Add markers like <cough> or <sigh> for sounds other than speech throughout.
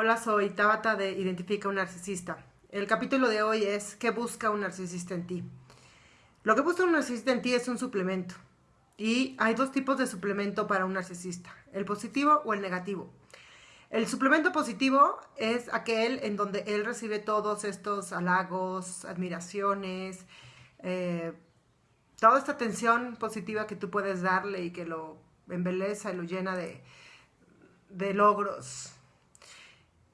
Hola, soy Tabata de Identifica un narcisista. El capítulo de hoy es ¿Qué busca un narcisista en ti? Lo que busca un narcisista en ti es un suplemento. Y hay dos tipos de suplemento para un narcisista, el positivo o el negativo. El suplemento positivo es aquel en donde él recibe todos estos halagos, admiraciones, eh, toda esta atención positiva que tú puedes darle y que lo embeleza y lo llena de, de logros,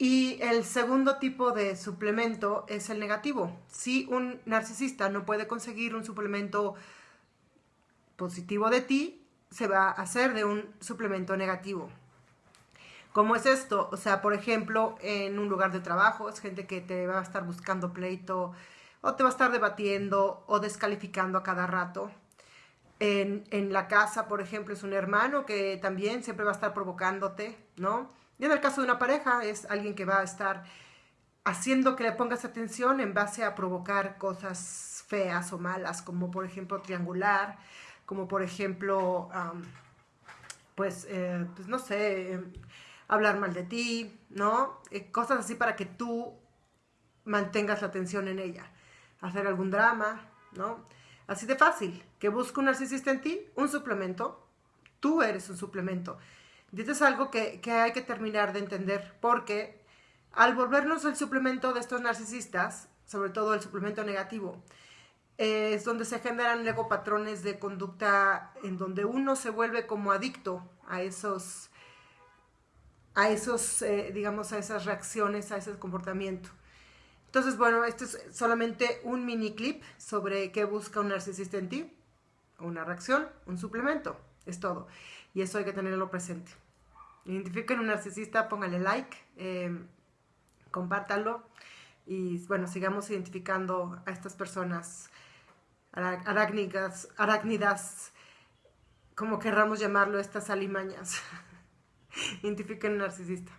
y el segundo tipo de suplemento es el negativo. Si un narcisista no puede conseguir un suplemento positivo de ti, se va a hacer de un suplemento negativo. ¿Cómo es esto? O sea, por ejemplo, en un lugar de trabajo, es gente que te va a estar buscando pleito, o te va a estar debatiendo, o descalificando a cada rato. En, en la casa, por ejemplo, es un hermano que también siempre va a estar provocándote, ¿no? Y en el caso de una pareja es alguien que va a estar haciendo que le pongas atención en base a provocar cosas feas o malas, como por ejemplo triangular, como por ejemplo, pues, eh, pues, no sé, hablar mal de ti, ¿no? Eh, cosas así para que tú mantengas la atención en ella. Hacer algún drama, ¿no? Así de fácil. Que busca un narcisista en ti, un suplemento. Tú eres un suplemento. Y esto es algo que, hay que terminar de entender porque al volvernos el suplemento de estos narcisistas, sobre todo el suplemento negativo, es donde se generan luego patrones de conducta en donde uno se vuelve como adicto a esos, a esos, eh, digamos, a esas reacciones, a ese comportamiento. Entonces, bueno, esto es solamente un mini clip sobre qué busca un narcisista en ti. Una reacción, un suplemento, es todo. Y eso hay que tenerlo presente identifiquen un narcisista, póngale like, eh, compártanlo y bueno, sigamos identificando a estas personas arácnidas, como querramos llamarlo, estas alimañas. <laughs> identifiquen un narcisista.